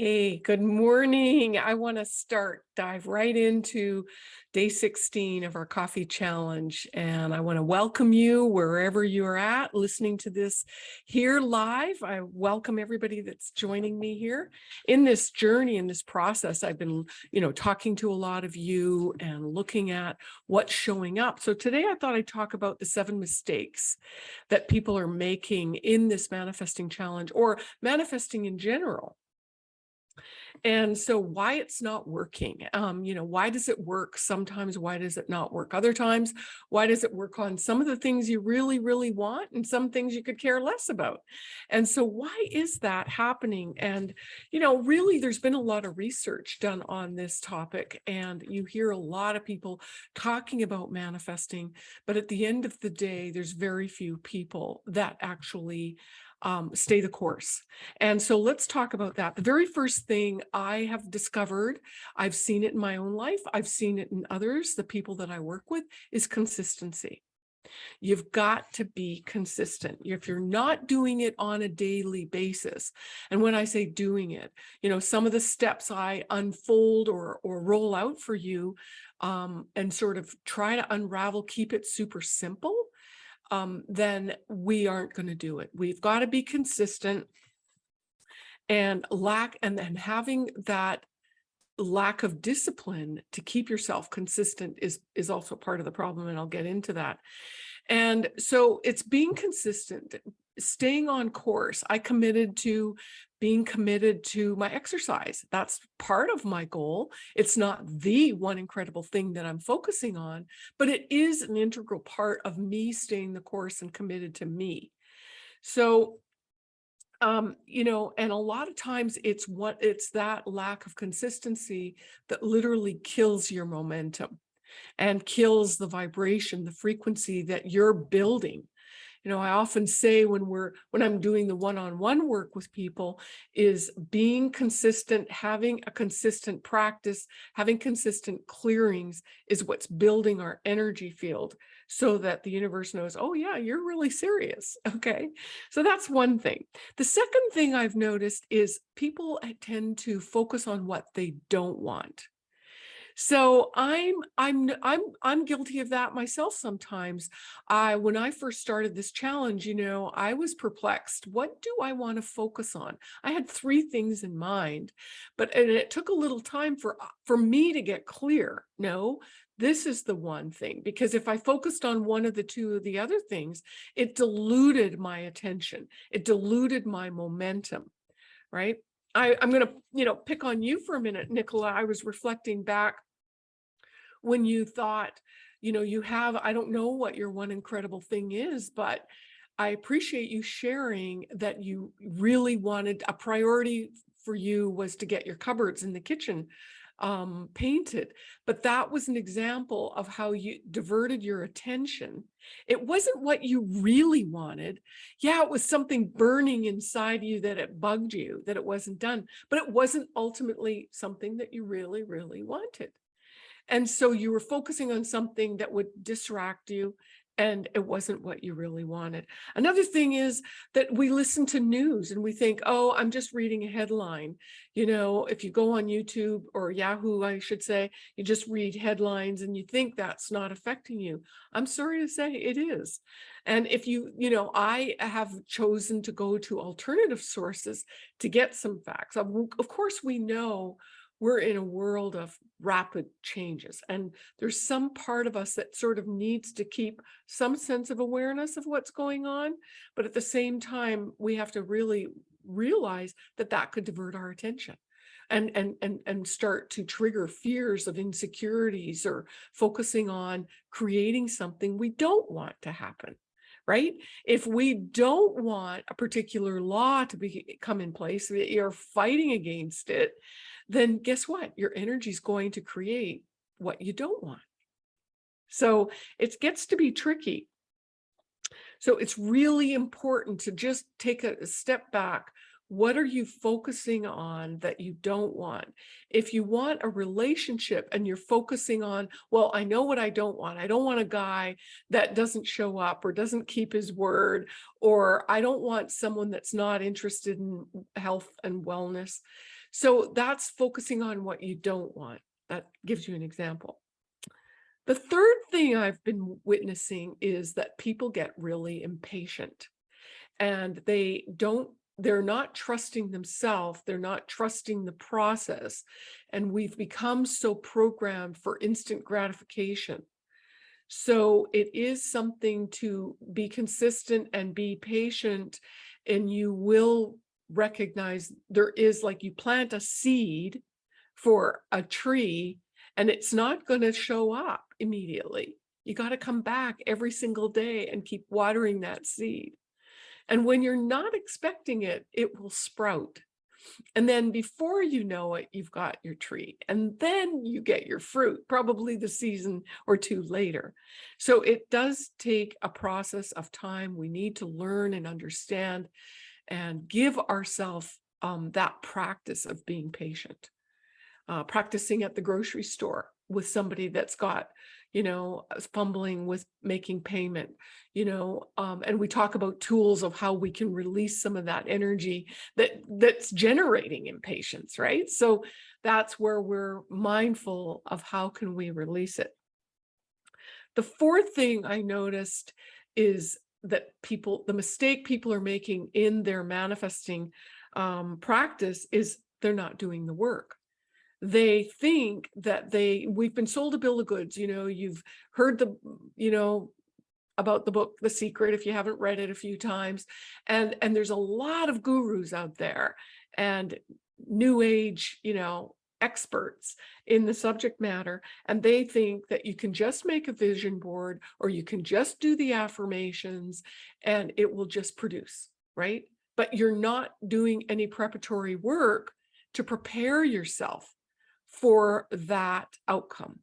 Hey, good morning. I want to start, dive right into day 16 of our coffee challenge. And I want to welcome you wherever you're at listening to this here live. I welcome everybody that's joining me here in this journey, in this process. I've been, you know, talking to a lot of you and looking at what's showing up. So today I thought I'd talk about the seven mistakes that people are making in this manifesting challenge or manifesting in general and so why it's not working, um, you know, why does it work? Sometimes why does it not work? Other times, why does it work on some of the things you really, really want and some things you could care less about? And so why is that happening? And, you know, really there's been a lot of research done on this topic and you hear a lot of people talking about manifesting, but at the end of the day, there's very few people that actually um, stay the course. And so let's talk about that. The very first thing I have discovered, I've seen it in my own life, I've seen it in others, the people that I work with, is consistency. You've got to be consistent. If you're not doing it on a daily basis, and when I say doing it, you know, some of the steps I unfold or, or roll out for you um, and sort of try to unravel, keep it super simple um, then we aren't going to do it. We've got to be consistent and lack and then having that lack of discipline to keep yourself consistent is is also part of the problem and I'll get into that. And so it's being consistent, staying on course. I committed to being committed to my exercise. That's part of my goal. It's not the one incredible thing that I'm focusing on, but it is an integral part of me staying the course and committed to me. So, um, you know, and a lot of times it's what it's that lack of consistency that literally kills your momentum and kills the vibration, the frequency that you're building you know, I often say when we're when I'm doing the one-on-one -on -one work with people is being consistent, having a consistent practice, having consistent clearings is what's building our energy field so that the universe knows, oh yeah, you're really serious. Okay. So that's one thing. The second thing I've noticed is people eh, tend to focus on what they don't want. So I'm I'm I'm I'm guilty of that myself sometimes. I when I first started this challenge, you know, I was perplexed. What do I want to focus on? I had three things in mind, but and it took a little time for uh, for me to get clear. No, this is the one thing because if I focused on one of the two of the other things, it diluted my attention. It diluted my momentum, right? I, I'm going to, you know, pick on you for a minute, Nicola. I was reflecting back when you thought, you know, you have, I don't know what your one incredible thing is, but I appreciate you sharing that you really wanted a priority for you was to get your cupboards in the kitchen um, painted. But that was an example of how you diverted your attention. It wasn't what you really wanted. Yeah, it was something burning inside you that it bugged you, that it wasn't done, but it wasn't ultimately something that you really, really wanted. And so you were focusing on something that would distract you and it wasn't what you really wanted. Another thing is that we listen to news and we think, oh, I'm just reading a headline. You know, if you go on YouTube or Yahoo, I should say, you just read headlines and you think that's not affecting you. I'm sorry to say it is. And if you, you know, I have chosen to go to alternative sources to get some facts. Of course, we know we're in a world of rapid changes and there's some part of us that sort of needs to keep some sense of awareness of what's going on but at the same time we have to really realize that that could divert our attention and and and and start to trigger fears of insecurities or focusing on creating something we don't want to happen right? If we don't want a particular law to be come in place, we are fighting against it, then guess what? Your energy is going to create what you don't want. So it gets to be tricky. So it's really important to just take a step back. What are you focusing on that you don't want? If you want a relationship and you're focusing on, well, I know what I don't want. I don't want a guy that doesn't show up or doesn't keep his word, or I don't want someone that's not interested in health and wellness So that's focusing on what you don't want. That gives you an example. The third thing I've been witnessing is that people get really impatient and they don't they're not trusting themselves, they're not trusting the process. And we've become so programmed for instant gratification. So it is something to be consistent and be patient and you will recognize there is like you plant a seed for a tree and it's not going to show up immediately. You got to come back every single day and keep watering that seed. And when you're not expecting it, it will sprout. And then before you know it, you've got your tree and then you get your fruit, probably the season or two later. So it does take a process of time. We need to learn and understand and give ourselves um, that practice of being patient. Uh, practicing at the grocery store with somebody that's got you know, fumbling with making payment, you know, um, and we talk about tools of how we can release some of that energy that that's generating impatience, right? So that's where we're mindful of how can we release it. The fourth thing I noticed is that people, the mistake people are making in their manifesting um, practice is they're not doing the work. They think that they we've been sold a bill of goods you know you've heard the you know about the book the secret if you haven't read it a few times and and there's a lot of gurus out there and new age you know experts in the subject matter and they think that you can just make a vision board or you can just do the affirmations and it will just produce right but you're not doing any preparatory work to prepare yourself for that outcome.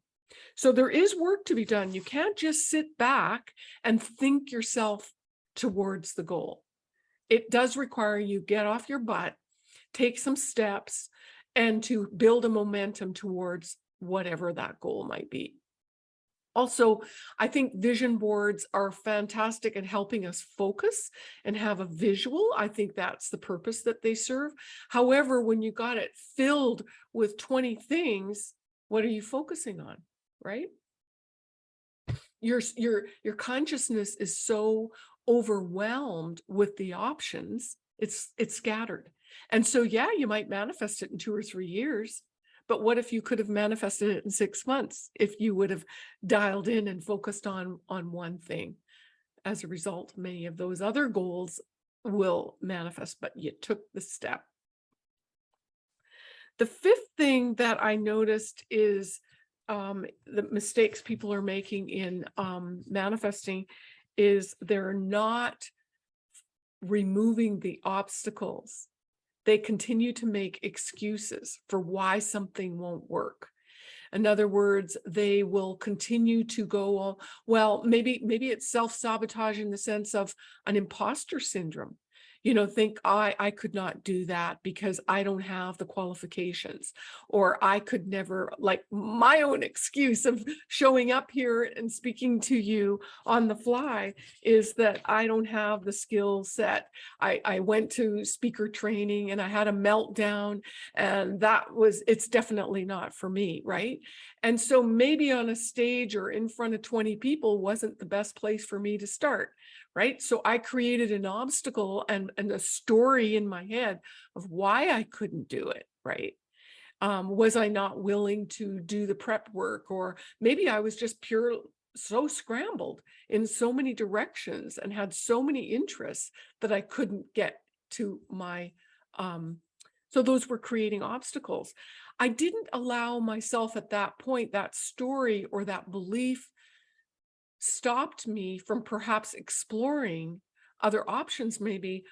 So there is work to be done. You can't just sit back and think yourself towards the goal. It does require you get off your butt, take some steps, and to build a momentum towards whatever that goal might be. Also, I think vision boards are fantastic at helping us focus and have a visual. I think that's the purpose that they serve. However, when you got it filled with 20 things, what are you focusing on, right? Your, your, your consciousness is so overwhelmed with the options, it's, it's scattered. And so, yeah, you might manifest it in two or three years, but what if you could have manifested it in six months if you would have dialed in and focused on, on one thing? As a result, many of those other goals will manifest, but you took the step. The fifth thing that I noticed is um, the mistakes people are making in um, manifesting is they're not removing the obstacles they continue to make excuses for why something won't work. In other words, they will continue to go, uh, well, maybe, maybe it's self-sabotage in the sense of an imposter syndrome you know, think I, I could not do that because I don't have the qualifications or I could never like my own excuse of showing up here and speaking to you on the fly is that I don't have the skill set. I, I went to speaker training and I had a meltdown and that was, it's definitely not for me, right? And so maybe on a stage or in front of 20 people wasn't the best place for me to start right? So I created an obstacle and, and a story in my head of why I couldn't do it, right? Um, was I not willing to do the prep work or maybe I was just pure so scrambled in so many directions and had so many interests that I couldn't get to my um, so those were creating obstacles. I didn't allow myself at that point, that story or that belief stopped me from perhaps exploring other options maybe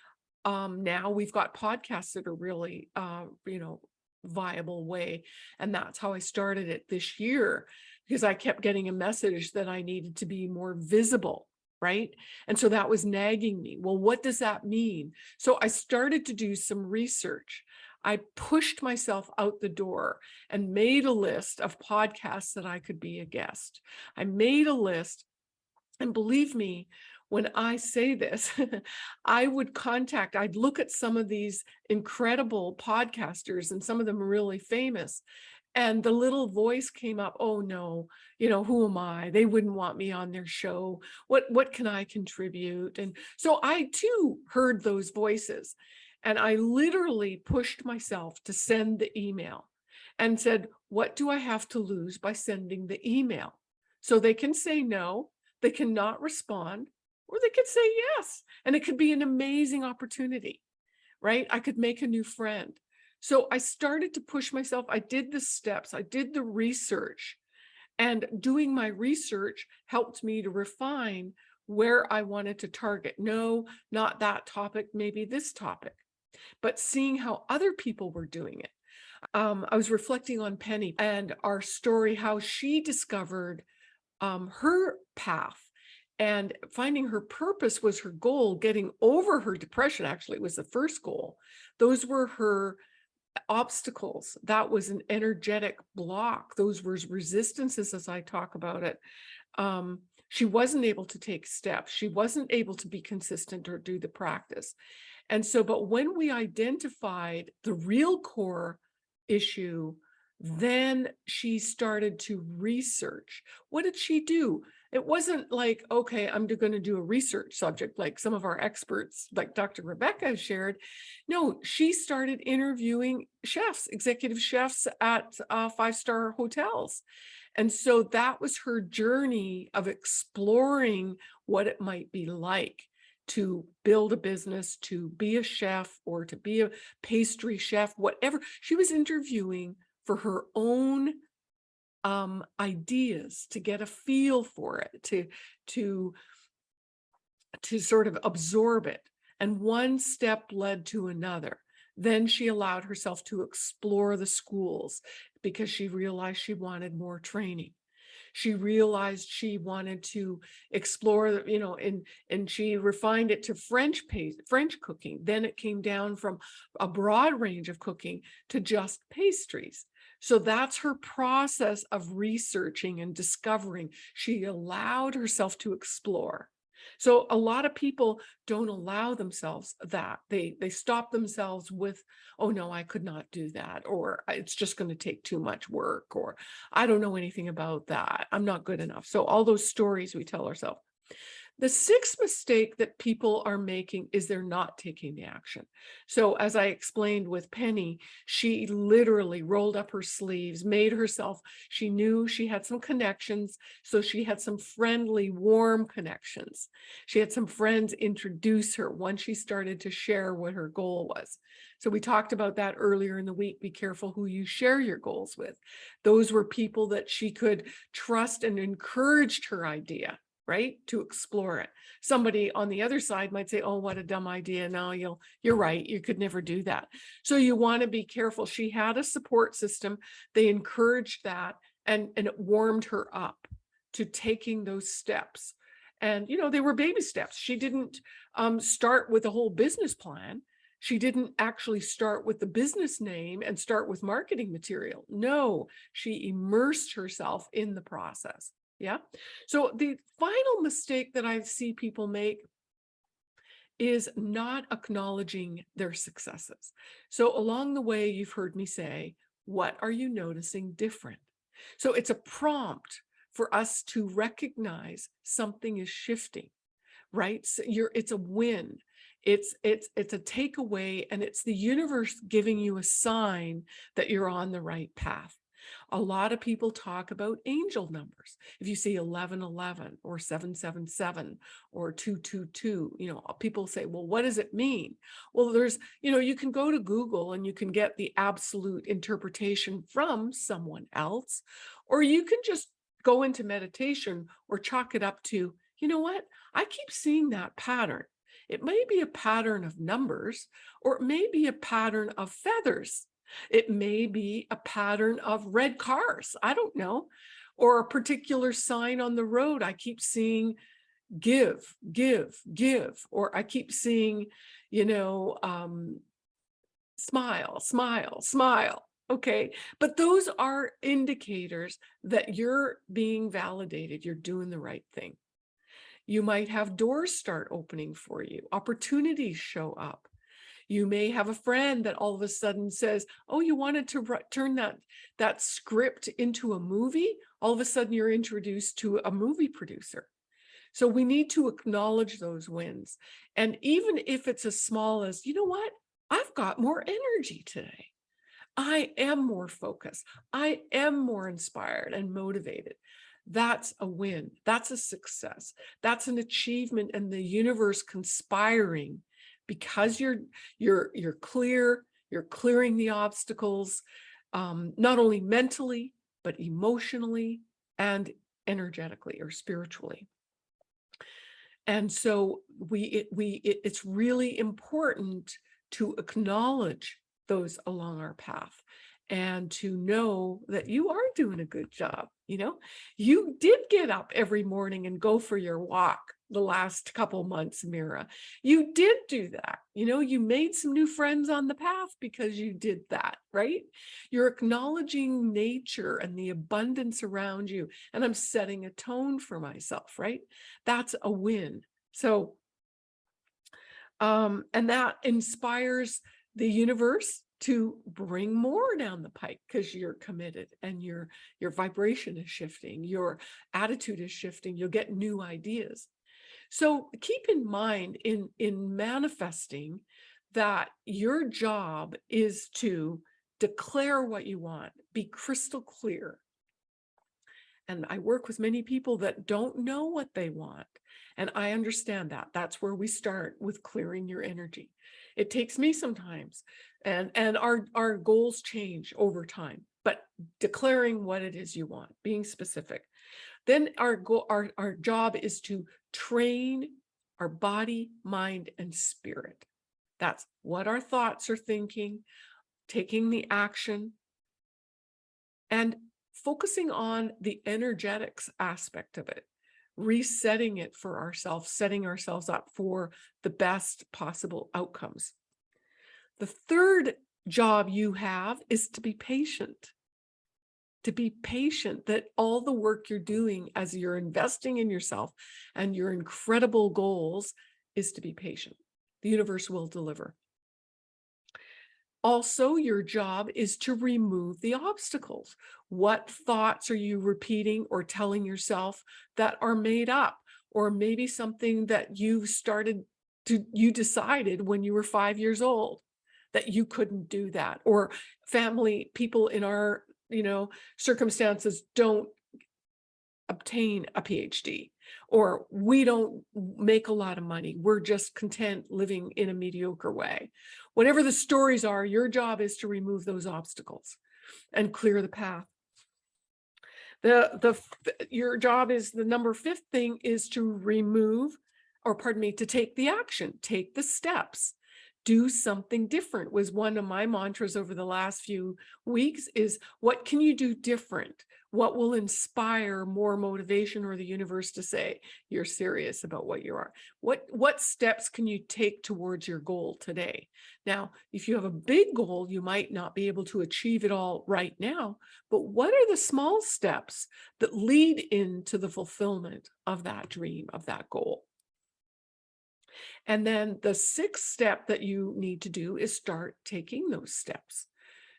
um now we've got podcasts that are really uh you know viable way and that's how I started it this year because I kept getting a message that I needed to be more visible right? And so that was nagging me well what does that mean? So I started to do some research. I pushed myself out the door and made a list of podcasts that I could be a guest. I made a list and believe me, when I say this, I would contact, I'd look at some of these incredible podcasters and some of them are really famous. And the little voice came up, oh no, you know, who am I? They wouldn't want me on their show. What, what can I contribute? And so I too heard those voices. And I literally pushed myself to send the email and said, what do I have to lose by sending the email? So they can say no, they cannot respond, or they could say yes. And it could be an amazing opportunity, right? I could make a new friend. So I started to push myself. I did the steps, I did the research and doing my research helped me to refine where I wanted to target. No, not that topic, maybe this topic but seeing how other people were doing it. Um, I was reflecting on Penny and our story, how she discovered um, her path and finding her purpose was her goal. Getting over her depression actually was the first goal. Those were her obstacles. That was an energetic block. Those were resistances as I talk about it. Um, she wasn't able to take steps. She wasn't able to be consistent or do the practice. And so, but when we identified the real core issue, then she started to research. What did she do? It wasn't like, okay, I'm going to do a research subject like some of our experts, like Dr. Rebecca shared. No, she started interviewing chefs, executive chefs at uh, five-star hotels. And so that was her journey of exploring what it might be like to build a business, to be a chef or to be a pastry chef, whatever. She was interviewing for her own um, ideas to get a feel for it, to, to, to sort of absorb it. And one step led to another. Then she allowed herself to explore the schools because she realized she wanted more training she realized she wanted to explore, you know, and, and she refined it to French paste, French cooking. Then it came down from a broad range of cooking to just pastries. So that's her process of researching and discovering. She allowed herself to explore. So a lot of people don't allow themselves that. They they stop themselves with, oh no, I could not do that, or it's just going to take too much work, or I don't know anything about that. I'm not good enough. So all those stories we tell ourselves. The sixth mistake that people are making is they're not taking the action. So as I explained with Penny, she literally rolled up her sleeves, made herself, she knew she had some connections. So she had some friendly, warm connections. She had some friends introduce her once she started to share what her goal was. So we talked about that earlier in the week. Be careful who you share your goals with. Those were people that she could trust and encouraged her idea right? To explore it. Somebody on the other side might say, oh, what a dumb idea. No, you'll, you're right. You could never do that. So you want to be careful. She had a support system. They encouraged that and, and it warmed her up to taking those steps. And, you know, they were baby steps. She didn't um, start with a whole business plan. She didn't actually start with the business name and start with marketing material. No, she immersed herself in the process. Yeah. So the final mistake that I see people make is not acknowledging their successes. So along the way, you've heard me say, what are you noticing different? So it's a prompt for us to recognize something is shifting, right? So you're, it's a win. It's, it's, it's a takeaway and it's the universe giving you a sign that you're on the right path. A lot of people talk about angel numbers. If you see 1111 or 777 or 222, you know, uh, people say, well, what does it mean? Well, there's, you know, you can go to Google and you can get the absolute interpretation from someone else, or you can just go into meditation or chalk it up to, you know what, I keep seeing that pattern. It may be a pattern of numbers, or it may be a pattern of feathers. It may be a pattern of red cars. I don't know. Or a particular sign on the road. I keep seeing give, give, give. Or I keep seeing, you know, um, smile, smile, smile. Okay. But those are indicators that you're being validated. You're doing the right thing. You might have doors start opening for you, opportunities show up. You may have a friend that all of a sudden says, oh, you wanted to turn that, that script into a movie. All of a sudden you're introduced to a movie producer. So we need to acknowledge those wins. And even if it's as small as, you know what, I've got more energy today. I am more focused. I am more inspired and motivated. That's a win. That's a success. That's an achievement and the universe conspiring because you're you're you're clear, you're clearing the obstacles, um, not only mentally, but emotionally and energetically or spiritually. And so we it, we it, it's really important to acknowledge those along our path and to know that you are doing a good job. You know, you did get up every morning and go for your walk the last couple months, Mira. You did do that. You know, you made some new friends on the path because you did that, right? You're acknowledging nature and the abundance around you. And I'm setting a tone for myself, right? That's a win. So, um, and that inspires the universe to bring more down the pike because you're committed and your your vibration is shifting your attitude is shifting you'll get new ideas so keep in mind in in manifesting that your job is to declare what you want be crystal clear and I work with many people that don't know what they want. And I understand that. That's where we start with clearing your energy. It takes me sometimes and, and our, our goals change over time, but declaring what it is you want, being specific. Then our goal, our, our job is to train our body, mind, and spirit. That's what our thoughts are thinking, taking the action, and focusing on the energetics aspect of it, resetting it for ourselves, setting ourselves up for the best possible outcomes. The third job you have is to be patient. To be patient that all the work you're doing as you're investing in yourself and your incredible goals is to be patient. The universe will deliver. Also, your job is to remove the obstacles. What thoughts are you repeating or telling yourself that are made up? Or maybe something that you started to, you decided when you were five years old that you couldn't do that. Or family, people in our, you know, circumstances don't obtain a PhD or we don't make a lot of money. We're just content living in a mediocre way. Whatever the stories are, your job is to remove those obstacles and clear the path. The, the, your job is the number fifth thing is to remove, or pardon me, to take the action, take the steps do something different was one of my mantras over the last few weeks is what can you do different? What will inspire more motivation or the universe to say you're serious about what you are? What, what steps can you take towards your goal today? Now, if you have a big goal, you might not be able to achieve it all right now, but what are the small steps that lead into the fulfillment of that dream, of that goal? And then the sixth step that you need to do is start taking those steps.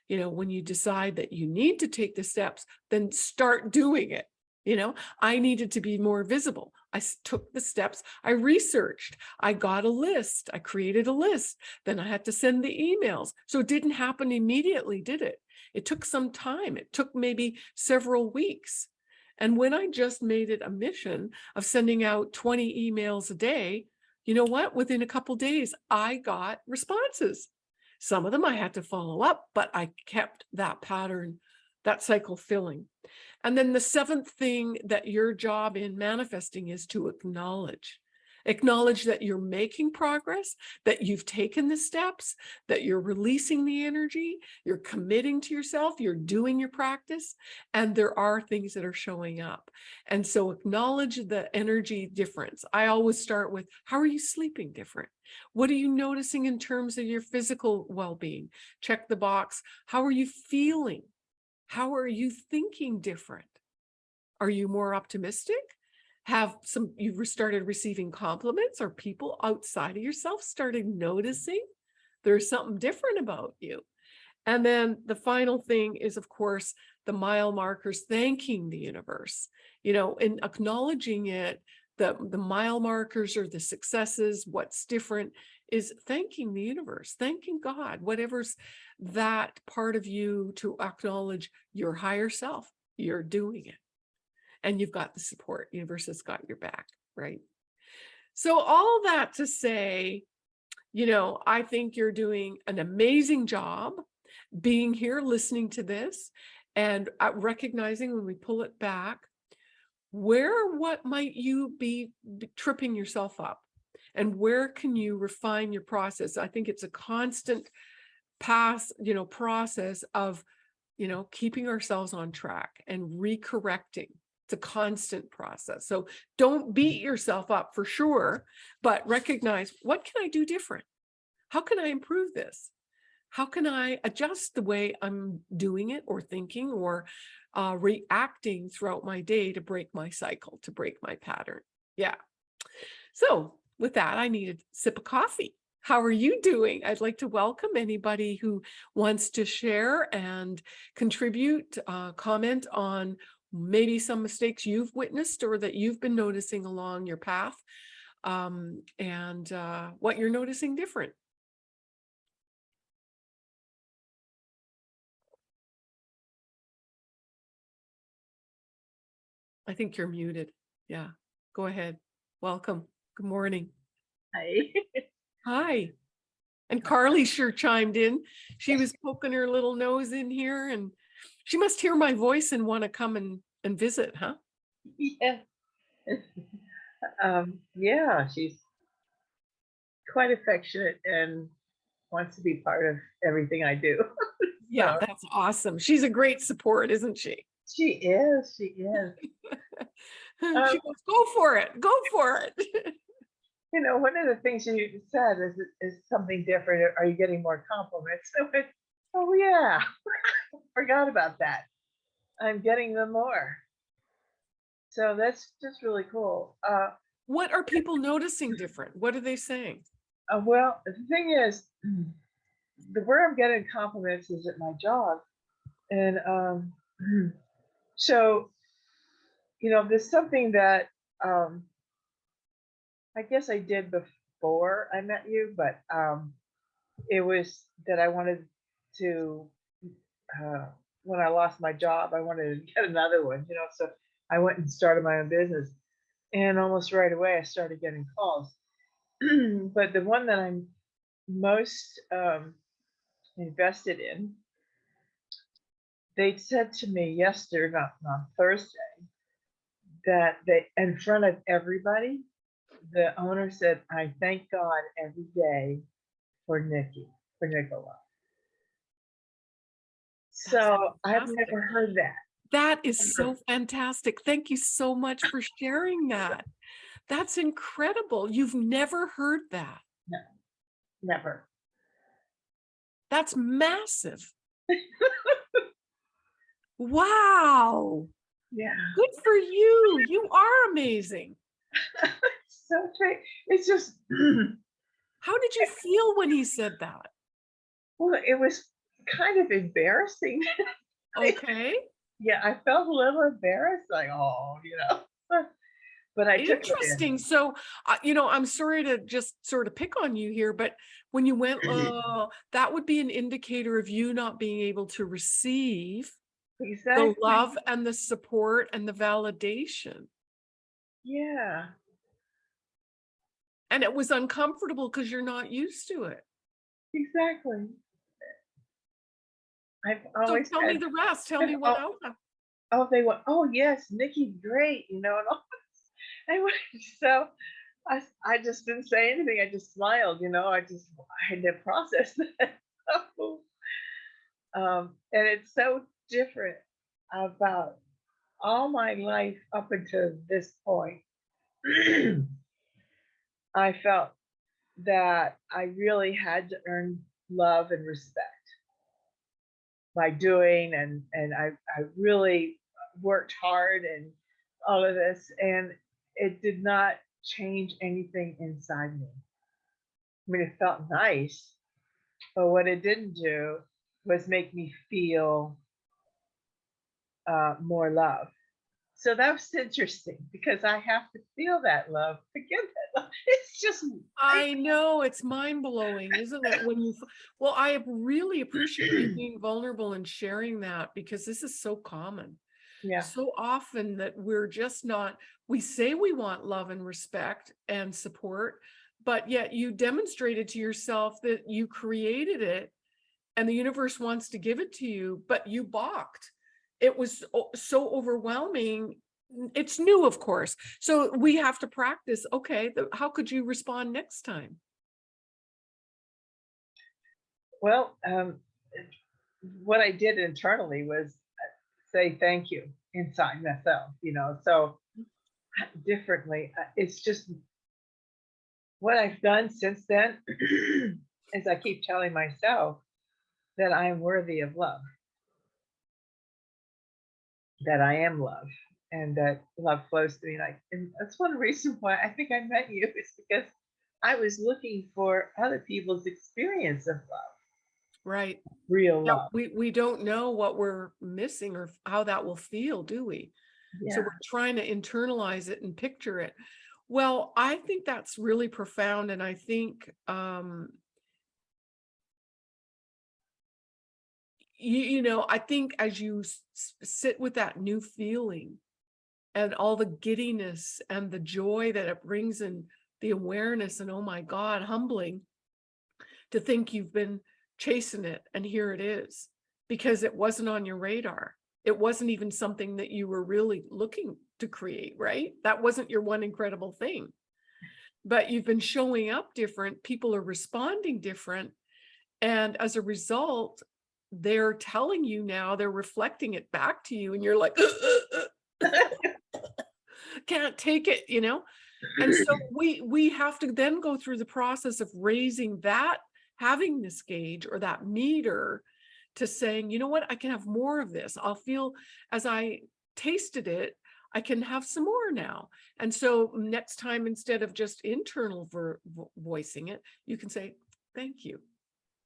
You know, when you decide that you need to take the steps, then start doing it. You know, I needed to be more visible. I took the steps. I researched. I got a list. I created a list. Then I had to send the emails. So it didn't happen immediately, did it? It took some time. It took maybe several weeks. And when I just made it a mission of sending out 20 emails a day, you know what? Within a couple days, I got responses. Some of them I had to follow up, but I kept that pattern, that cycle filling. And then the seventh thing that your job in manifesting is to acknowledge. Acknowledge that you're making progress, that you've taken the steps, that you're releasing the energy, you're committing to yourself, you're doing your practice, and there are things that are showing up. And so acknowledge the energy difference. I always start with, how are you sleeping different? What are you noticing in terms of your physical well-being? Check the box. How are you feeling? How are you thinking different? Are you more optimistic? Have some, you've started receiving compliments or people outside of yourself started noticing there's something different about you. And then the final thing is, of course, the mile markers thanking the universe, you know, and acknowledging it, the, the mile markers or the successes, what's different is thanking the universe, thanking God, whatever's that part of you to acknowledge your higher self, you're doing it. And you've got the support, universe has got your back, right? So all that to say, you know, I think you're doing an amazing job being here, listening to this and uh, recognizing when we pull it back, where, what might you be be tripping yourself up? And where can you refine your process? I think it's a constant pass, you know, process of, you know, keeping ourselves on track and recorrecting. It's a constant process. So don't beat yourself up for sure, but recognize what can I do different? How can I improve this? How can I adjust the way I'm doing it or thinking or uh, reacting throughout my day to break my cycle, to break my pattern? Yeah. So with that, I need a sip of coffee. How are you doing? I'd like to welcome anybody who wants to share and contribute, uh, comment on maybe some mistakes you've witnessed or that you've been noticing along your path um, and uh, what you're noticing different. I think you're muted. Yeah, go ahead. Welcome. Good morning. Hi. Hi. And Carly sure chimed in. She was poking her little nose in here and she must hear my voice and want to come and, and visit, huh? Yeah. Um, yeah, she's quite affectionate and wants to be part of everything I do. Yeah, that's awesome. She's a great support, isn't she? She is, she is. She Um, goes, go for it, go for it. You know, one of the things you said is, is something different. Are you getting more compliments? Oh, yeah. Forgot about that. I'm getting them more. So that's just really cool. Uh, What are people noticing different? What are they saying? Uh, well, the thing is, the where I'm getting compliments is at my job, and um, so, you know, there's something that um, I guess I did before I met you, but um, it was that I wanted to. Uh, when I lost my job, I wanted to get another one, you know. So I went and started my own business, and almost right away I started getting calls. but the one that I'm most um, invested in, they said to me yesterday, not on Thursday, that they, in front of everybody, the owner said, I thank God every day for Nikki, for Nicola. So I've never heard that. That is so fantastic. Thank you so much for sharing that. That's incredible. You've never heard that. No, Never. That's massive. Wow. Yeah. Good for you. You are amazing. so great. It's just, How did you feel when he said that? well, it was kind of embarrassing. Okay. yeah, I felt a little embarrassed, like, oh, you know. But I it in. Interesting. So, uh, you know, I'm sorry to just sort of pick on you here, but when you went, oh, that would be an indicator of you not being able to receive Exactly. the love and the support and the validation. Yeah. And it was uncomfortable because you're not used to it. Exactly. I've So always tell me the rest. Tell me what Oh. else. oh, they went, oh yes, Nikki's great, you know, and all this. I went, so I, I just didn't say anything. I just smiled, you know, I just, I had to process that. um, and it's so different about all my life up until this point. I felt that I really had to earn love and respect by doing and and I, I really worked hard and all of this and it did not change anything inside me. I mean, it felt nice, but what it didn't do was make me feel uh, more love. So that was interesting because I have to feel that love to give that love. It's just, I know it's mind blowing, isn't it? When you well, I really appreciate you being vulnerable and sharing that because this is so common. yeah, So often that we're just not, we say we want love and respect and support, but yet you demonstrated to yourself that you created it and the universe wants to give it to you, but you balked. It was so overwhelming. It's new, of course. So we have to practice. Okay, the- how could you respond next time? well, um, what I did internally was uh, say thank you inside myself, you know, so differently. uh, It's just what I've done since then is I keep telling myself that I am worthy of love, that I am love, and that love flows to me. Like, and that's one reason why I think I met you is because I was looking for other people's experience of love, Right. real Yeah, love. we, we don't know what we're missing or how that will feel, do we? Yeah. So we're trying to internalize it and picture it. Well, I think that's really profound. And I think um you, you know, I think as you sit with that new feeling and all the giddiness and the joy that it brings and the awareness and oh my God, humbling to think you've been chasing it and here it is because it wasn't on your radar. It wasn't even something that you were really looking to create, right? That wasn't your one incredible thing. But you've been showing up different, people are responding different. And as a result, they're telling you now, they're reflecting it back to you, and you're like, can't take it, you know? And so we we have to then go through the process of raising that, having this gauge or that meter to saying, you know what, I can have more of this. I'll feel as I tasted it, I can have some more now. And so next time, instead of just internal voicing it, you can say, thank you.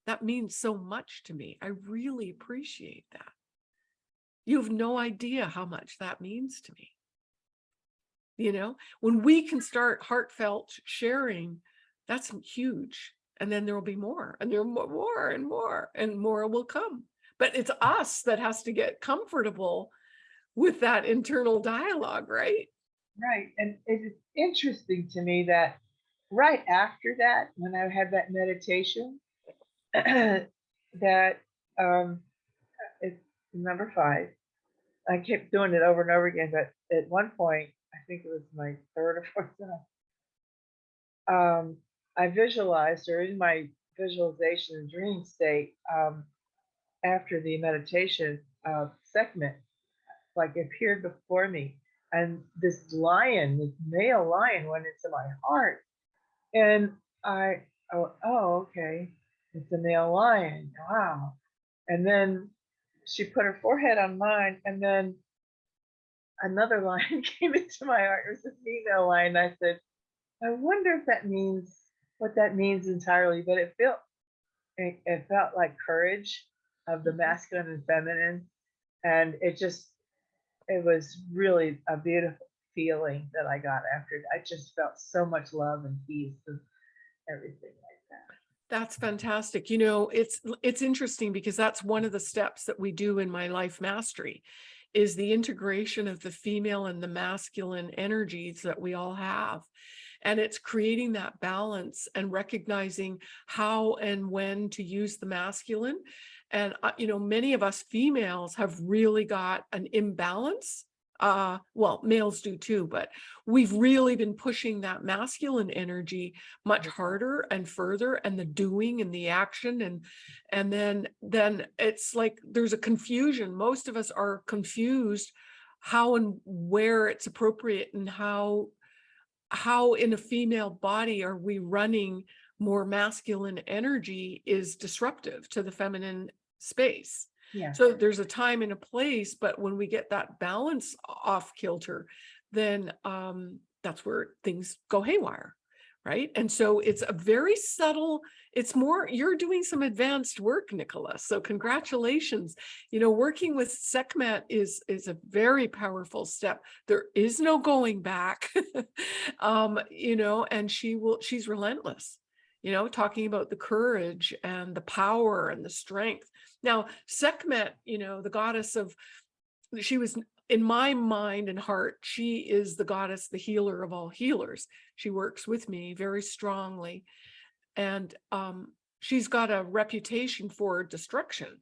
That means so much to me. I really appreciate that. You have no idea how much that means to me. You know, when we can start heartfelt sharing, that's huge. And then there will be more and there will more and more and more will come. But it's us that has to get comfortable with that internal dialogue, right? Right. And it is interesting to me that right after that, when I had that meditation, that um it's number five. I kept doing it over and over again, but at one point, I think it was my third or fourth time. Um, I visualized or in my visualization and dream state, um, after the meditation uh, segment, like appeared before me and this lion this male lion went into my heart and i oh, oh okay it's a male lion wow and then she put her forehead on mine and then another lion came into my heart it was a female lion i said i wonder if that means what that means entirely but it felt it, it felt like courage of the mm-hmm. masculine and feminine and it just it was really a beautiful feeling that I got after it. I just felt so much love and peace and everything. That's fantastic. You know, it's it's interesting because that's one of the steps that we do in my life mastery is the integration of the female and the masculine energies that we all have. And it's creating that balance and recognizing how and when to use the masculine. And, uh, you know, many of us females have really got an imbalance. Uh, well, males do too, but we've really been pushing that masculine energy much harder and further and the doing and the action and and then then it's like there's a confusion. Most of us are confused how and where it's appropriate and how how in a female body are we running more masculine energy is disruptive to the feminine space So there's a time and a place, but when we get that balance off kilter, then um, that's where things go haywire. Right. And so it's a very subtle, it's more, you're doing some advanced work, Nicholas. So congratulations. You know, working with Sekhmet is, is a very powerful step. There is no going back, um, you know, and she will, she's relentless, you know, talking about the courage and the power and the strength. Now, Sekhmet, you know, the goddess of, she was in my mind and heart, she is the goddess, the healer of all healers. She works with me very strongly. And um, she's got a reputation for destruction.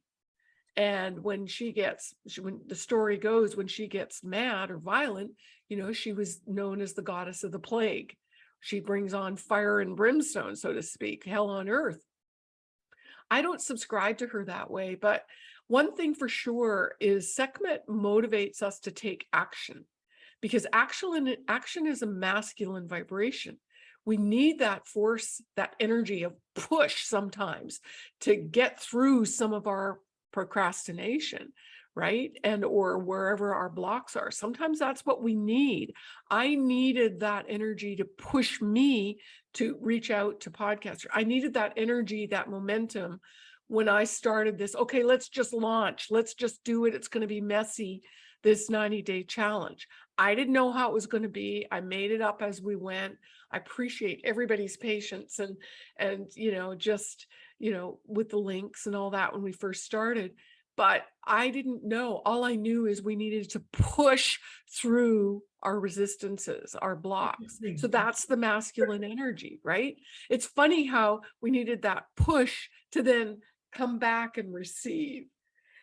And when she gets, she, when the story goes, when she gets mad or violent, you know, she was known as the goddess of the plague. She brings on fire and brimstone, so to speak, hell on earth. I don't subscribe to her that way, but one thing for sure is Sekhmet motivates us to take action because action, action is a masculine vibration. We need that force, that energy of push sometimes to get through some of our procrastination, right? And or wherever our blocks are. Sometimes that's what we need. I needed that energy to push me to reach out to podcaster. I needed that energy, that momentum when I started this, okay, let's just launch, let's just do it. It's going to be messy, this 90 day challenge. I didn't know how it was going to be. I made it up as we went. I appreciate everybody's patience and, and, you know, just, you know, with the links and all that when we first started. But I didn't know. All I knew is we needed to push through our resistances, our blocks. So that's the masculine energy, right? It's funny how we needed that push to then come back and receive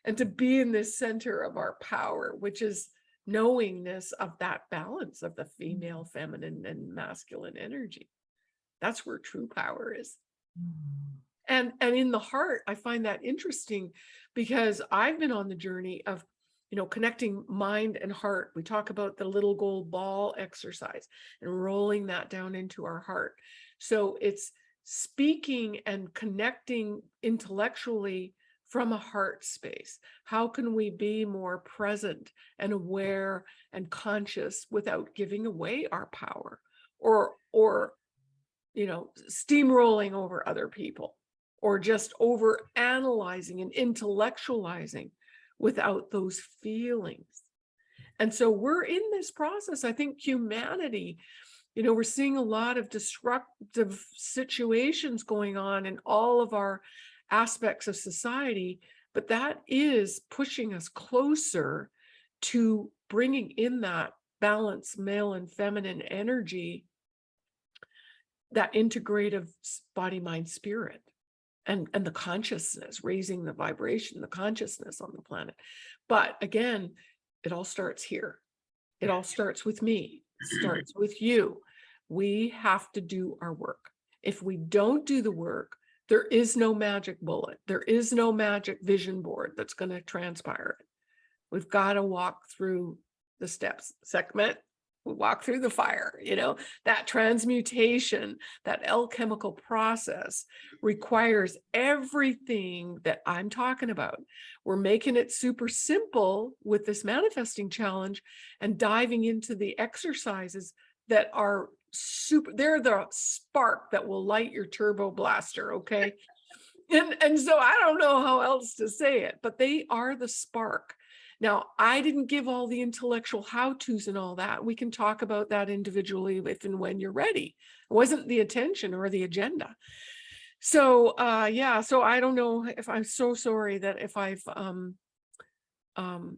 and to be in this center of our power, which is knowingness of that balance of the female, feminine, and masculine energy. That's where true power is. And, and in the heart, I find that interesting because I've been on the journey of, you know, connecting mind and heart. We talk about the little gold ball exercise and rolling that down into our heart. So it's speaking and connecting intellectually from a heart space. How can we be more present and aware and conscious without giving away our power or, or, you know, steamrolling over other people or just over analyzing and intellectualizing without those feelings. And so we're in this process. I think humanity you know, we're seeing a lot of disruptive situations going on in all of our aspects of society, but that is pushing us closer to bringing in that balance, male and feminine energy, that integrative body, mind, spirit, and, and the consciousness, raising the vibration, the consciousness on the planet. But again, it all starts here. It all starts with me, it starts with you we have to do our work. If we don't do the work, there is no magic bullet. There is no magic vision board that's going to transpire it. We've got to walk through the steps. We walk through the fire, you know, that transmutation, that alchemical process requires everything that I'm talking about. We're making it super simple with this manifesting challenge and diving into the exercises that are super, they're the spark that will light your turbo blaster, okay? And, and so I don't know how else to say it, but they are the spark. Now, I didn't give all the intellectual how-tos and all that. We can talk about that individually if and when you're ready. It wasn't the attention or the agenda. So uh, yeah, so I don't know if I'm so sorry that if I've um, um,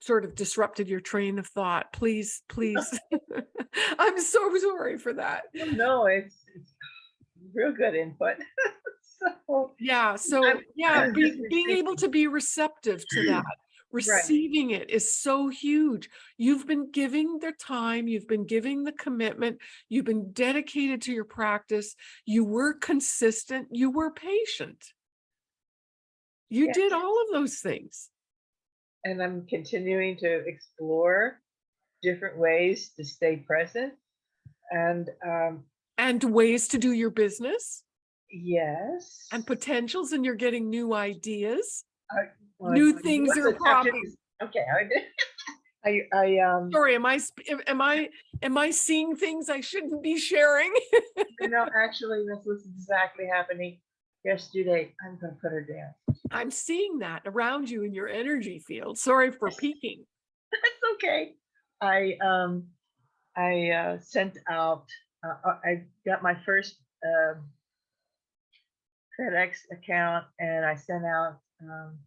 sort of disrupted your train of thought. Please, please. I'm so sorry for that. No, it's, it's real good input. so, Yeah, so I'm- yeah, be, being able to be receptive to that, receiving it is so huge. You've been giving the time, you've been giving the commitment, you've been dedicated to your practice, you were consistent, you were patient. You Yes. did all of those things. and I'm continuing to explore different ways to stay present. And um, And ways to do your business yes. and potentials and you're getting new ideas. Well, new I- things are popping. Okay, I. I, um, Sorry, am I, am- am I, am I seeing things I shouldn't be sharing? you know, actually, this was exactly happening yesterday. I'm gonna put her down. I'm seeing that around you in your energy field. Sorry for peeking. That's okay. I, um, I, uh, sent out, uh, uh, I got my first, um, FedEx account and I sent out, um,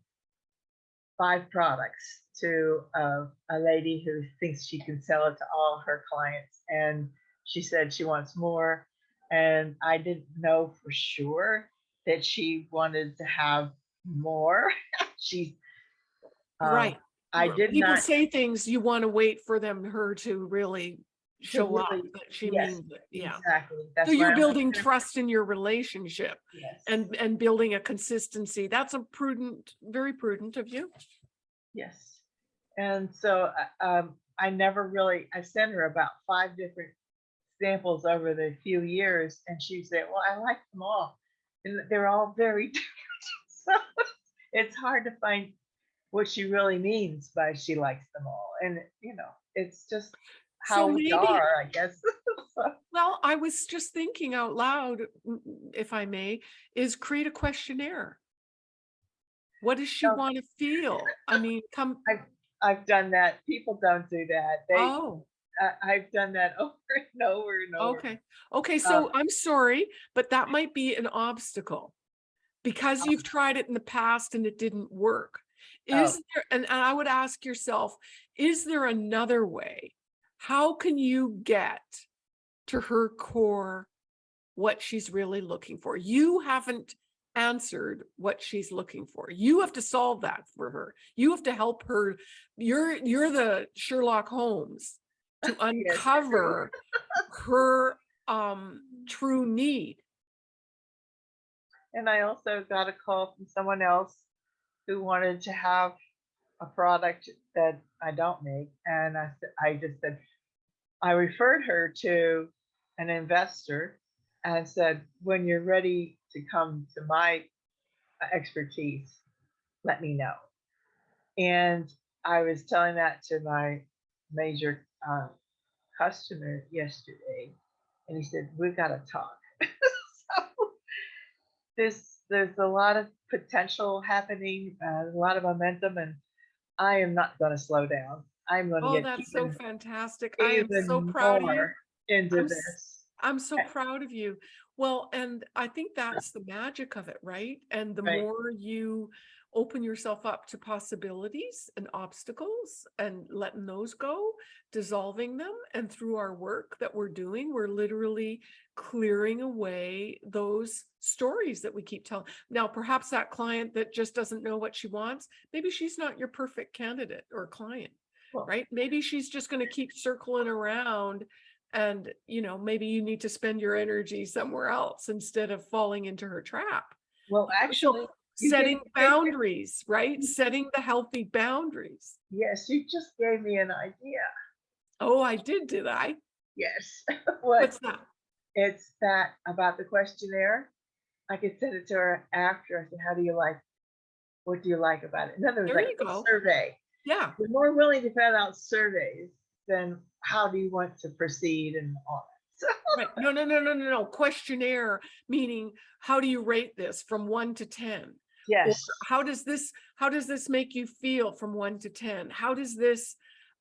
five products to, uh, a lady who thinks she can sell it to all her clients. And she said she wants more. And I didn't know for sure that she wanted to have more. She, um, Right. I did People not. say things, you want to wait for them, her to really show up, really- that she yes, means it. Yeah. Exactly. That's So you're I'm building like, trust in your relationship Yes. and, and building a consistency. That's a prudent, very prudent of you. Yes. And so, uh, um, I never really, I sent her about five different samples over the few years and she said, well, I like them all. And they're all very different. So it's hard to find what she really means by she likes them all. And, you know, it's just So how we maybe- are, I guess. Well, I was just thinking out loud, if I may, is create a questionnaire. What does she Oh. want to feel? I mean, come, I've done that. People don't do that. They, oh, I, I've done that over and over and over. okay. Okay, Uh, so I'm sorry, but that might be an obstacle. Because you've tried it in the past and it didn't work. Oh. Is there, and, and I would ask yourself, is there another way? How can you get to her core what she's really looking for? You haven't answered what she's looking for. You have to solve that for her. You have to help her. You're, you're the Sherlock Holmes to uncover her um true need. And I also got a call from someone else who wanted to have a product that I don't make. And I, I just said, I referred her to an investor and said, when you're ready to come to my expertise, let me know. And I was telling that to my major uh, customer yesterday. And he said, we've got to talk. so there's there's a lot of potential happening, uh, a lot of momentum, and I am not going to slow down. I'm going to Oh, get that's so fantastic. I am so proud of you. into I'm this. I'm so I- proud of you. Well, and I think that's the magic of it, right? And the Right. more you open yourself up to possibilities and obstacles and letting those go, dissolving them, and through our work that we're doing, we're literally clearing away those stories that we keep telling. Now, perhaps that client that just doesn't know what she wants, maybe she's not your perfect candidate or client right? Maybe she's just going to keep circling around and, you know, maybe you need to spend your energy somewhere else instead of falling into her trap. Well, actually, Setting boundaries, right? Setting the healthy boundaries. yes, you just gave me an idea. Oh, I did, did I? Yes. what What's that? it's that about the questionnaire. I could send it to her after. I said, "How do you like? What do you like about it?" In other words, There like you a go. survey. Yeah. We're more willing to fill out surveys than how do you want to proceed and all that. So Right. No, no, no, no, no, no. Questionnaire, meaning how do you rate this from one to 10? Or yes, how does this how does this make you feel from one to 10 how does this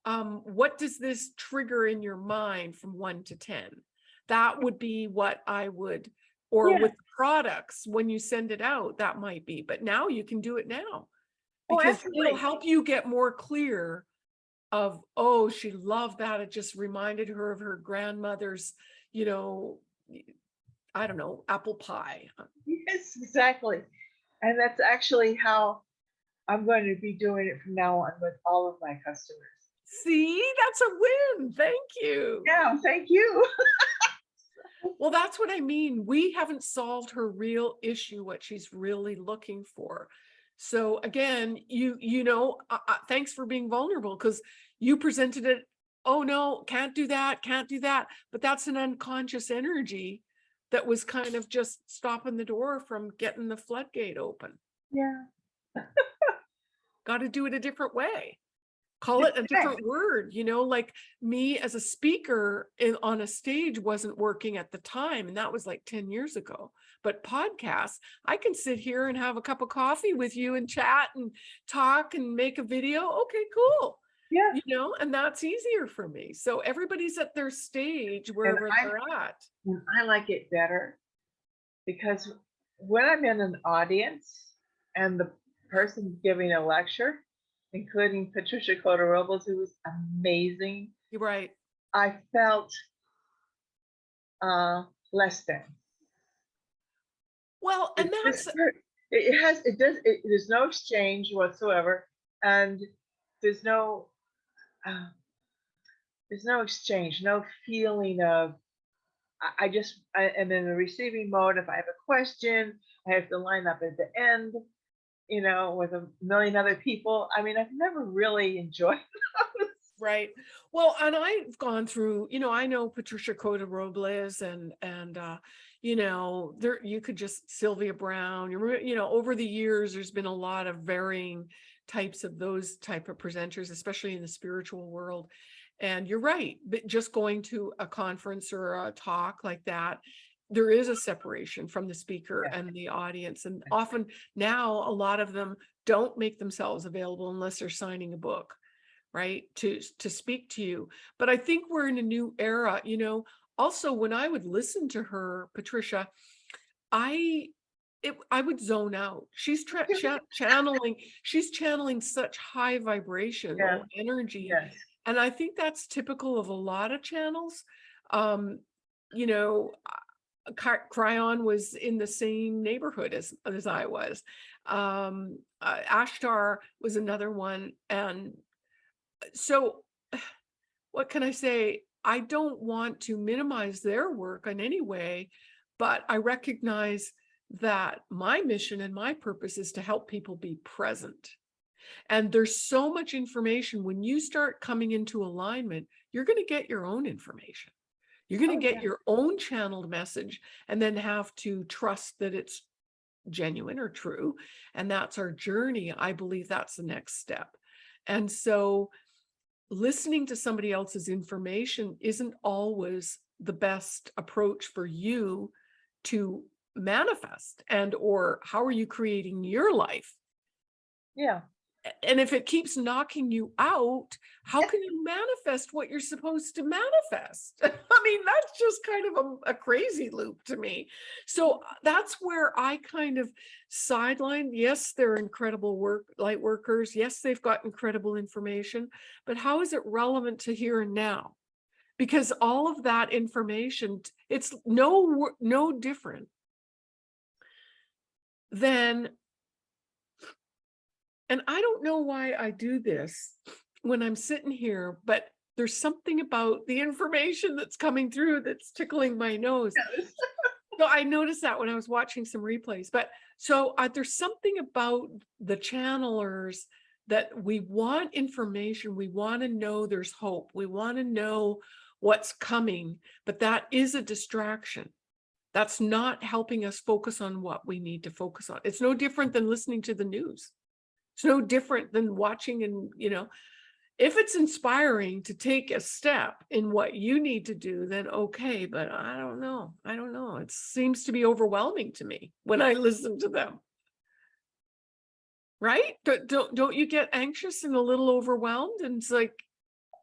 um what does this trigger in your mind from one to 10 that would be what i would or Yeah. with products when you send it out that might be but now you can do it now Oh, because absolutely. it'll help you get more clear of oh she loved that it just reminded her of her grandmother's you know i don't know apple pie uh, yes, exactly. And that's actually how I'm going to be doing it from now on with all of my customers. see that's a win thank you Yeah, thank you. Well, that's what I mean. We haven't solved her real issue, what she's really looking for. So again, you you know, uh, uh, thanks for being vulnerable because you presented it. Oh no, can't do that, can't do that. But that's an unconscious energy that was kind of just stopping the door from getting the floodgate open. Yeah. Got to do it a different way. Call it a different word, you know, like me as a speaker in, on a stage wasn't working at the time. And that was like 10 years ago. But podcasts, I can sit here and have a cup of coffee with you and chat and talk and make a video. Okay, cool. Yeah. You know, and that's easier for me. So everybody's at their stage wherever I- they're at. And I like it better because when I'm in an audience and the person giving a lecture, including Patricia Cota Robles, who was amazing, You're right. I felt uh, less than. Well, and It's that's It it has, it does, it, there's no exchange whatsoever, and there's no, uh, there's no exchange, no feeling of, I, I just, I am in the receiving mode. If I have a question, I have to line up at the end, you know, with a million other people. I mean, I've never really enjoyed those. Right. Well, and I've gone through, you know, I know Patricia Cota Robles and, and, uh, you know, there, you could just Sylvia Browne, you you know, over the years, there's been a lot of varying types of those type of presenters, especially in the spiritual world. And you're right, but just going to a conference or a talk like that, there is a separation from the speaker Yeah. and the audience. And often now, a lot of them don't make themselves available unless they're signing a book right to to speak to you but i think we're in a new era you know also when i would listen to her patricia i it, i would zone out she's cha- channeling she's channeling such high vibrational Yeah. energy Yes. and i think that's typical of a lot of channels um you know Kryon was in the same neighborhood as as i was um uh, ashtar was another one and so what can I say? I don't want to minimize their work in any way, but I recognize that my mission and my purpose is to help people be present. And there's so much information when you start coming into alignment, you're going to get your own information. You're going to Oh, get yeah. your own channeled message and then have to trust that it's genuine or true. And that's our journey. I believe that's the next step. And so listening to somebody else's information isn't always the best approach for you to manifest and or how are you creating your life Yeah. And if it keeps knocking you out how can you manifest what you're supposed to manifest? I mean that's just kind of a, a crazy loop to me. So uh, that's where i kind of sideline yes they're incredible work light workers yes they've got incredible information but how is it relevant to here and now? Because all of that information it's no no different than and I don't know why I do this when I'm sitting here, but there's something about the information that's coming through that's tickling my nose. So I noticed that when I was watching some replays, but so uh, there's something about the channelers that we want information, we want to know there's hope, we want to know what's coming, but that is a distraction. That's not helping us focus on what we need to focus on. It's no different than listening to the news. It's no different than watching and, you know, if it's inspiring to take a step in what you need to do, then okay, but I don't know. I don't know. It seems to be overwhelming to me when I listen to them. Right? Don't, don't, don't you get anxious and a little overwhelmed? And it's like,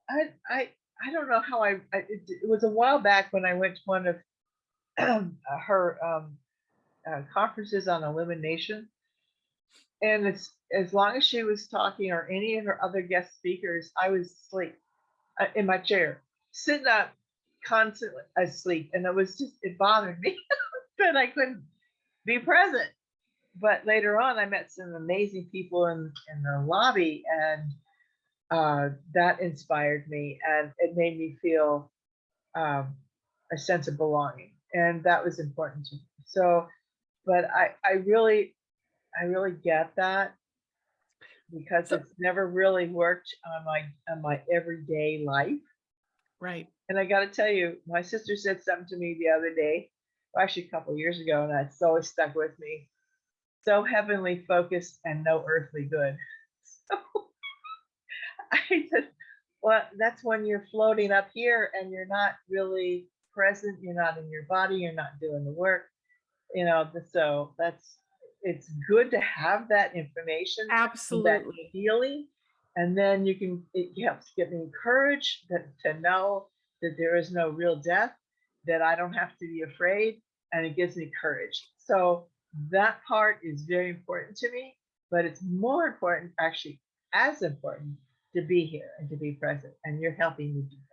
I, I, I don't know how I, I it, it was a while back when I went to one of her um, uh, conferences on elimination. And it's as long as she was talking or any of her other guest speakers, I was asleep uh, in my chair, sitting up constantly asleep. And it was just, it bothered me that I couldn't be present. But later on, I met some amazing people in, in the lobby and uh, that inspired me and it made me feel um, a sense of belonging and that was important to me so but i i really i really get that because So- it's never really worked on my on my everyday life right. and i got to tell you my sister said something to me the other day actually a couple years ago and that's always stuck with me so heavenly focused and no earthly good so I said, well, that's when you're floating up here and you're not really present. You're not in your body. You're not doing the work. You know, so that's, it's good to have that information, that Absolutely. feeling. And then you can, it helps get me encouraged that, to know that there is no real death, that I don't have to be afraid, and it gives me courage. So that part is very important to me, but it's more important, actually, as important to be here and to be present. And you're helping me do that.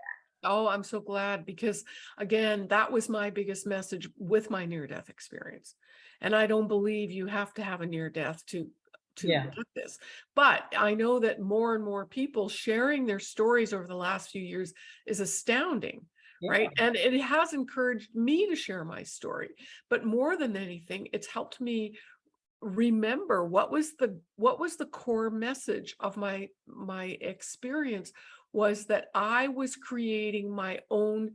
Oh, I'm so glad because again, that was my biggest message with my near death experience. And I don't believe you have to have a near death to to Yeah. get this. But I know that more and more people sharing their stories over the last few years is astounding, right? And it has encouraged me to share my story. But more than anything, it's helped me remember what was the what was the core message of my my experience was that I was creating my own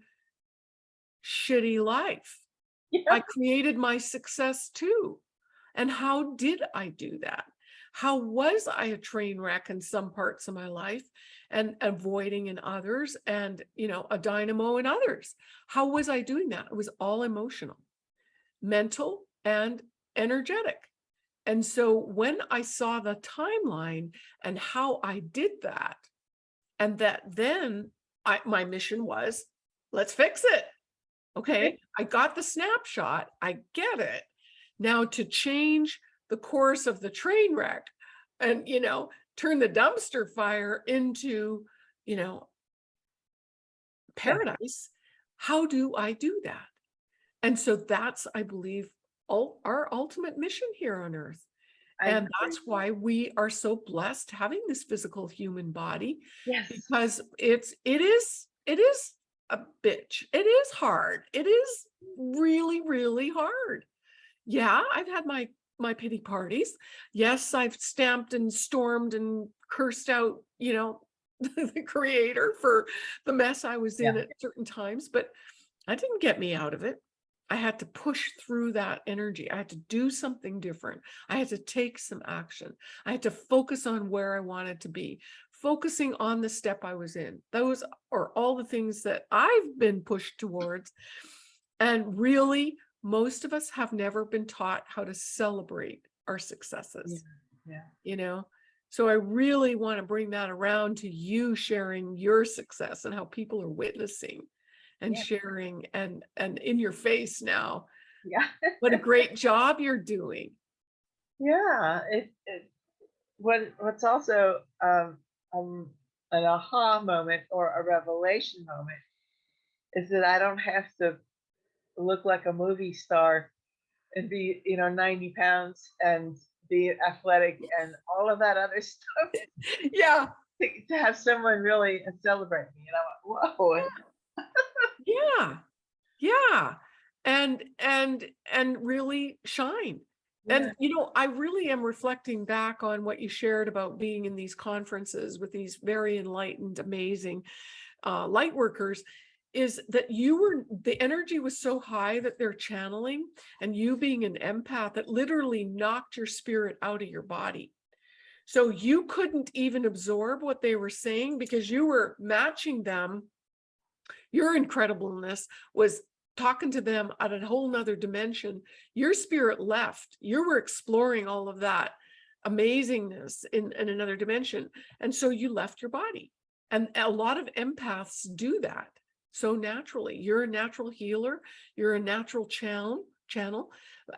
shitty life. Yeah. I created my success too. And how did I do that? How was I a train wreck in some parts of my life and avoiding in others and, you know, a dynamo in others? How was I doing that? It was all emotional, mental and energetic. And so when I saw the timeline and how I did that, and that then I, my mission was, let's fix it. Okay, I got the snapshot, I get it. Now to change the course of the train wreck and, you know, turn the dumpster fire into, you know, paradise, how do I do that? And so that's, I believe, ul- our ultimate mission here on earth. I And that's why we are so blessed having this physical human body Yes. because it's it is it is a bitch. It is hard. It is really really hard. Yeah, I've had my my pity parties. Yes, I've stamped and stormed and cursed out, you know, the creator for the mess I was in at certain times, but that didn't get me out of it. I had to push through that energy. I had to do something different. I had to take some action. I had to focus on where I wanted to be, focusing on the step I was in. Those are all the things that I've been pushed towards. And really, most of us have never been taught how to celebrate our successes, Yeah. you know? So I really want to bring that around to you sharing your success and how people are witnessing and Yeah. sharing and and in your face now. Yeah. what a great job you're doing. Yeah, it, it what what's also um, um an aha moment or a revelation moment is that I don't have to look like a movie star and be you know 90 pounds and be athletic and all of that other stuff yeah. to, to have someone really celebrate me and I went whoa yeah. Yeah. And and and really shine. And you know i really am reflecting back on what you shared about being in these conferences with these very enlightened amazing uh, light workers is that you were the energy was so high that they're channeling and you being an empath that literally knocked your spirit out of your body. So you couldn't even absorb what they were saying because you were matching them your incredibleness was talking to them at a whole nother dimension your spirit left you were exploring all of that amazingness in, in another dimension and so you left your body and a lot of empaths do that so naturally you're a natural healer you're a natural channel channel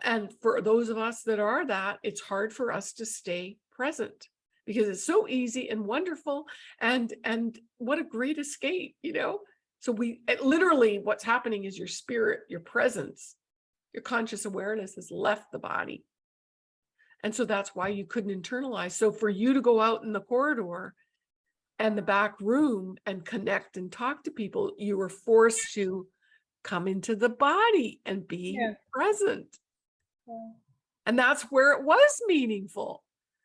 and for those of us that are that it's hard for us to stay present because it's so easy and wonderful and and what a great escape you know so we literally what's happening is your spirit, your presence, your conscious awareness has left the body. And so that's why you couldn't internalize. So for you to go out in the corridor and the back room and connect and talk to people, you were forced to come into the body and be Yeah. present. Yeah. And that's where it was meaningful.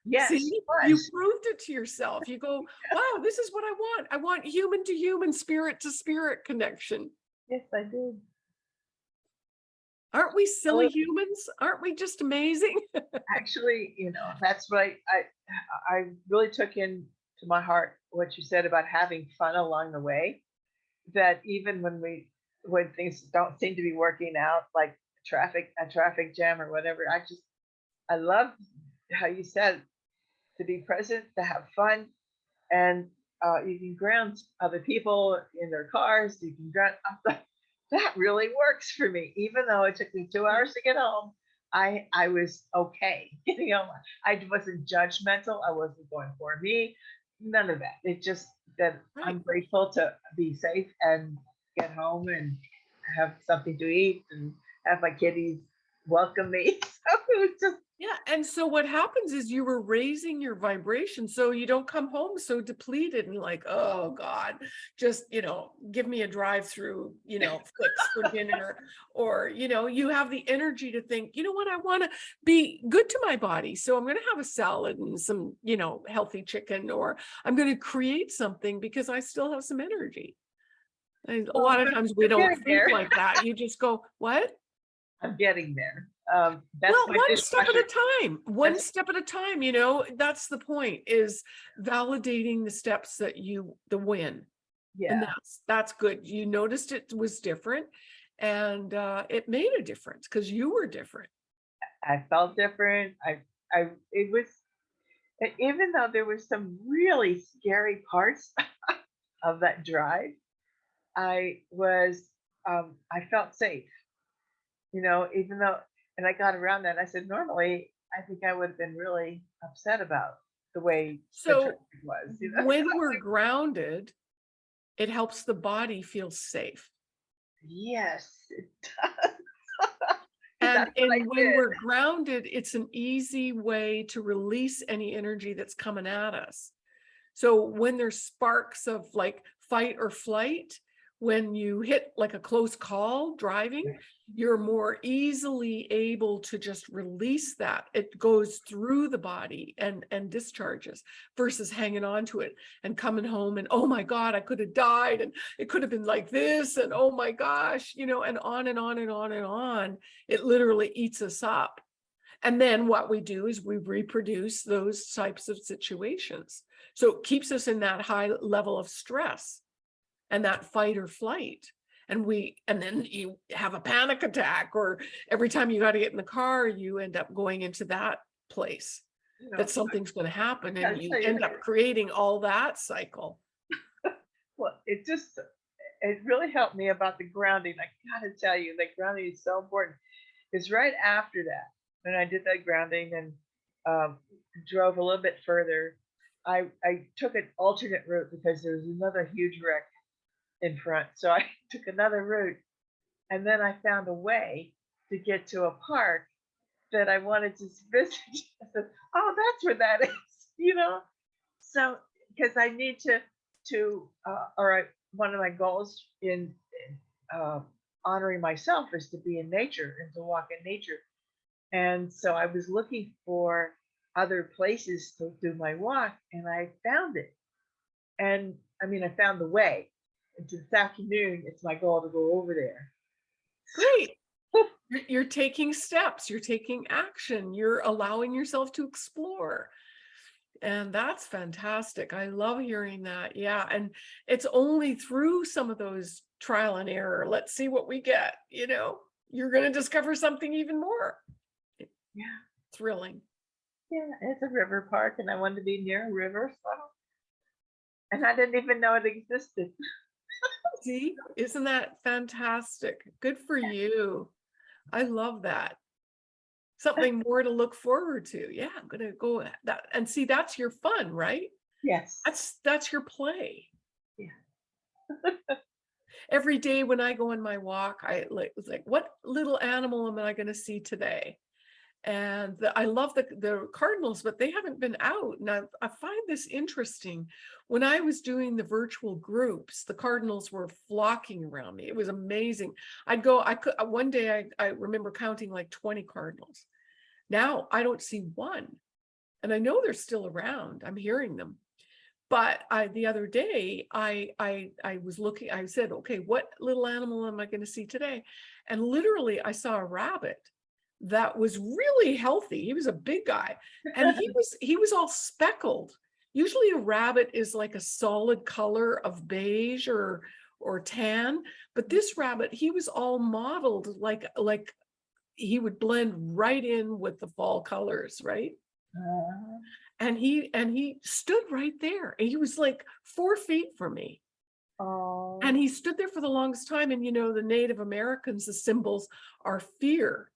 Yes See, you proved it to yourself. You go, wow, this is what I want. I want human to human, spirit to spirit connection. yes I did Aren't we silly Oh. humans? Aren't we just amazing? actually, you know, that's what I, I, I really took in to my heart what you said about having fun along the way. That even when we when things don't seem to be working out, like traffic a traffic jam or whatever, I just I love how you said to be present, to have fun, and uh, you can ground other people in their cars. You can ground. That really works for me, even though it took me two hours to get home. I I was okay. You know, I wasn't judgmental. I wasn't going for me. None of that. It just that I'm grateful to be safe and get home and have something to eat and have my kitties welcome me. So it was just Yeah, and so what happens is you were raising your vibration, so you don't come home so depleted and like, oh God, just, you know, give me a drive-through, you know, for dinner. Or, you know, you have the energy to think, you know what, I want to be good to my body. So I'm going to have a salad and some, you know, healthy chicken, or I'm going to create something because I still have some energy. And a lot of times we don't think like that. You just go, what? I'm getting there. Um, well, one step at a time, one That's- step at a time, you know, that's the point is validating the steps that you, the win. And Yeah, that's, that's good. You noticed it was different and uh, it made a difference because you were different. I felt different. I, I, it was, even though there were some really scary parts of that drive, I was, um, I felt safe. You know, even though, and I got around that. I said, normally, I think I would have been really upset about the way the So traffic was. You know? when we're grounded, it helps the body feel safe. Yes, it does. And, That's what I and when we're grounded, it's an easy way to release any energy that's coming at us. So when there's sparks of like fight or flight, when you hit like a close call driving, you're more easily able to just release that. It goes through the body and, and discharges versus hanging on to it and coming home and, oh my God, I could have died and it could have been like this and oh my gosh, you know, and on and on and on and on. It literally eats us up. And then what we do is we reproduce those types of situations. So it keeps us in that high level of stress and that fight or flight. And we, and then you have a panic attack, or every time you got to get in the car, you end up going into that place You know, that something's going to happen and you end up creating all that cycle. Well, it just, it really helped me about the grounding. I gotta tell you, like grounding is so important. Because right after that, when I did that grounding and um, drove a little bit further, I, I took an alternate route because there was another huge wreck in front. So I took another route and then I found a way to get to a park that I wanted to visit. I said, oh, that's where that is, you know? So, because I need to, to, uh, all right, one of my goals in, uh, honoring myself is to be in nature and to walk in nature. And so I was looking for other places to do my walk and I found it. And I mean, I found the way. And this afternoon, it's my goal to go over there. Great. You're- You're taking steps, you're taking action, you're allowing yourself to explore. And that's fantastic. I love hearing that. Yeah. And it's only through some of those trial and error. Let's see what we get, you know, you're going to discover something even more Yeah. thrilling. Yeah, it's a river park and I wanted to be near a river. So. And I didn't even know it existed. See, isn't that fantastic? Good for you. I love that. Something more to look forward to. Yeah, I'm gonna go that and see that's your fun, right? Yes. That's that's your play. Yeah. Every day when I go on my walk, I like was like, what little animal am I gonna see today? And the, I love the, the cardinals, but they haven't been out. And I, I find this interesting. When I was doing the virtual groups, the cardinals were flocking around me. It was amazing. I'd go, I could, uh, one day I, I remember counting like 20 cardinals. Now I don't see one. And I know they're still around. I'm hearing them. But I, the other day, I, I, I was looking, I said, okay, what little animal am I going to see today? And literally I saw a rabbit that was really healthy. He was a big guy and he was, he was all speckled. usually a rabbit is like a solid color of beige or, or tan, but this rabbit, he was all modeled like, like he would blend right in with the fall colors, right? Uh, And he, and he stood right there and he was like four feet from me. oh, And he stood there for the longest time. And you know, the Native Americans, the symbols are fear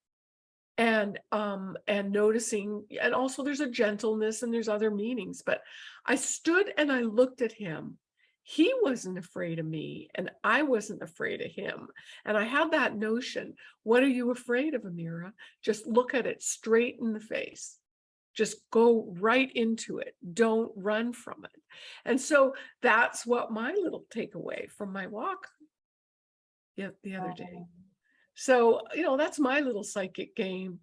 and um and noticing and also there's a gentleness and there's other meanings but i stood and i looked at him. He wasn't afraid of me and i wasn't afraid of him and i had that notion what are you afraid of amira? Just look at it straight in the face. Just go right into it. Don't run from it. And so that's what my little takeaway from my walk yeah the other day. oh, so, you know, that's my little psychic game.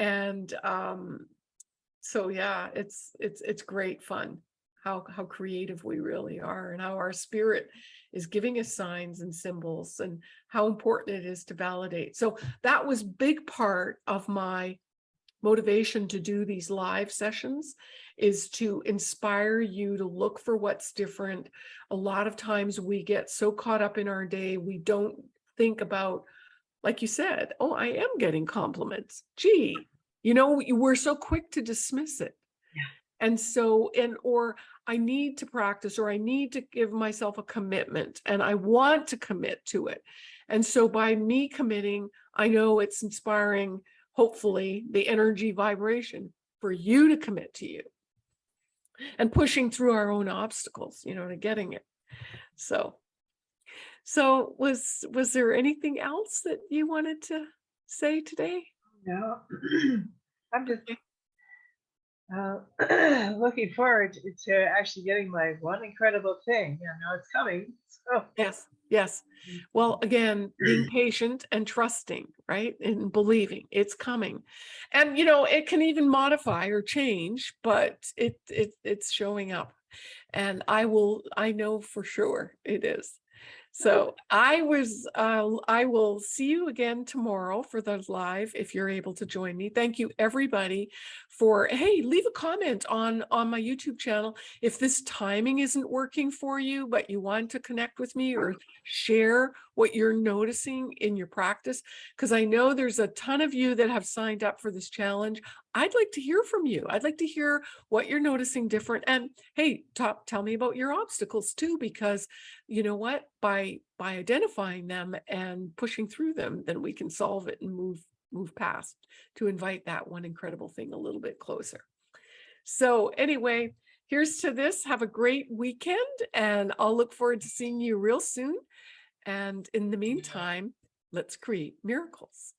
And um, so yeah, it's it's it's great fun how how creative we really are and how our spirit is giving us signs and symbols and how important it is to validate. So that was big part of my motivation to do these live sessions is to inspire you to look for what's different. A lot of times we get so caught up in our day, we don't think about like you said, oh, I am getting compliments. Gee, you know, you- we're so quick to dismiss it. Yeah. And so, and, or I need to practice, or I need to give myself a commitment and I want to commit to it. And so by me committing, I know it's inspiring, hopefully, the energy vibration for you to commit to you and pushing through our own obstacles, you know, to getting it. So so was, was there anything else that you wanted to say today? no, I'm just uh, looking forward to, to actually getting my one incredible thing. You know, it's coming. So Yes, yes. Well, again, being patient and trusting, right? And believing it's coming. And, you know, it can even modify or change, but it, it, it's showing up. And I will, I know for sure it is. So I was, uh, I will see you again tomorrow for the live if you're able to join me. Thank you, everybody, for, hey, leave a comment on, on my YouTube channel. If this timing isn't working for you, but you want to connect with me or share what you're noticing in your practice, because I know there's a ton of you that have signed up for this challenge. I'd like to hear from you. I'd like to hear what you're noticing different. And hey, top, tell me about your obstacles too, because you know what? By by identifying them and pushing through them, then we can solve it and move move past to invite that one incredible thing a little bit closer. So anyway, here's to this. Have a great weekend and I'll look forward to seeing you real soon. And in the meantime, let's create miracles.